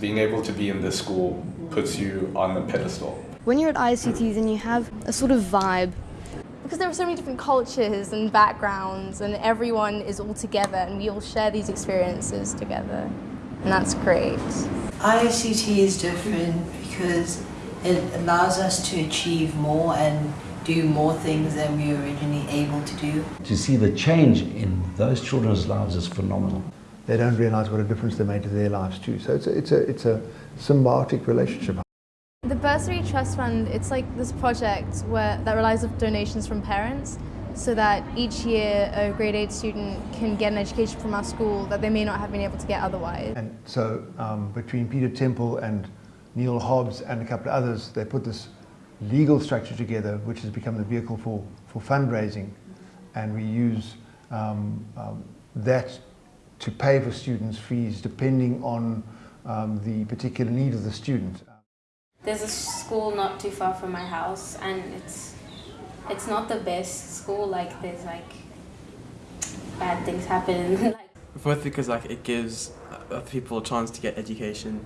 Being able to be in this school puts you on the pedestal. When you're at ICT, then you have a sort of vibe. Because there are so many different cultures and backgrounds, and everyone is all together, and we all share these experiences together, and that's great. ICT is different because it allows us to achieve more and do more things than we were originally able to do. To see the change in those children's lives is phenomenal. They don't realize what a difference they made to their lives too. So it's a, it's a, it's a symbiotic relationship. The Bursary Trust Fund, it's like this project where, that relies on donations from parents so that each year a grade 8 student can get an education from our school that they may not have been able to get otherwise. And so um, between Peter Temple and Neil Hobbs and a couple of others, they put this legal structure together which has become the vehicle for, for fundraising and we use um, um, that to pay for students' fees depending on um, the particular need of the student. There's a school not too far from my house and it's it's not the best school like there's like bad things happen both because like it gives other people a chance to get education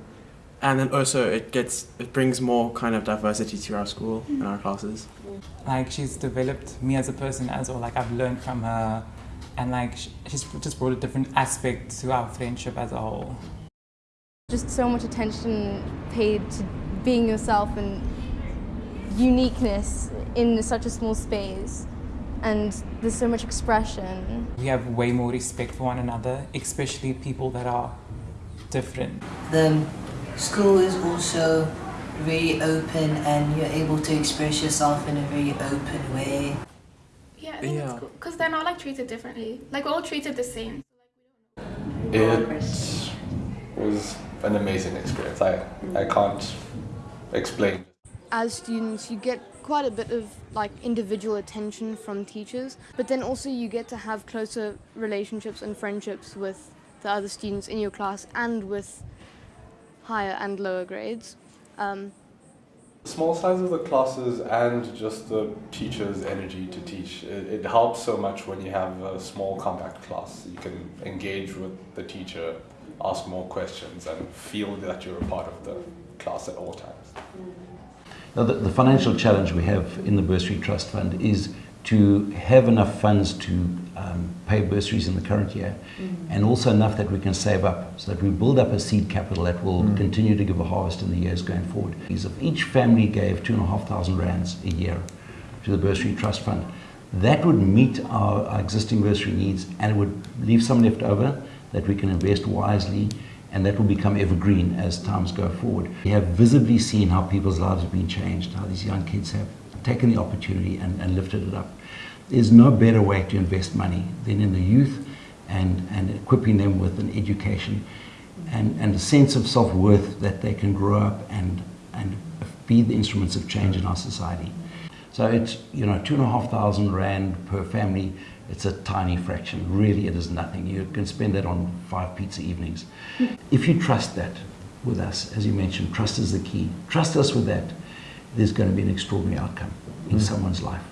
and then also it gets it brings more kind of diversity to our school and our classes like she's developed me as a person as well like i've learned from her and like she's just brought a different aspect to our friendship as a whole just so much attention paid to being yourself and uniqueness in such a small space and there's so much expression. We have way more respect for one another, especially people that are different. The school is also very open and you're able to express yourself in a very open way. Yeah, I think Yeah. it's cool because they're not like treated differently. Like we're all treated the same. It was an amazing experience. I, I can't explain. As students, you get quite a bit of like individual attention from teachers, but then also you get to have closer relationships and friendships with the other students in your class and with higher and lower grades. Um, Small size of the classes and just the teacher's energy to teach. It, it helps so much when you have a small compact class. You can engage with the teacher, ask more questions and feel that you're a part of the class at all times. Now, the, the financial challenge we have in the Bursary Trust Fund is to have enough funds to um, pay bursaries in the current year and also enough that we can save up so that we build up a seed capital that will continue to give a harvest in the years going forward. If each family gave two and a half thousand rands a year to the Bursary Trust Fund, that would meet our, our existing bursary needs and it would leave some left over that we can invest wisely and that will become evergreen as times go forward. We have visibly seen how people's lives have been changed, how these young kids have taken the opportunity and, and lifted it up. There's no better way to invest money than in the youth and, and equipping them with an education and, and a sense of self-worth that they can grow up and, and be the instruments of change in our society. So it's, you know, two and a half thousand rand per family. It's a tiny fraction. Really, it is nothing. You can spend that on five pizza evenings. If you trust that with us, as you mentioned, trust is the key. Trust us with that there's going to be an extraordinary outcome in mm. someone's life.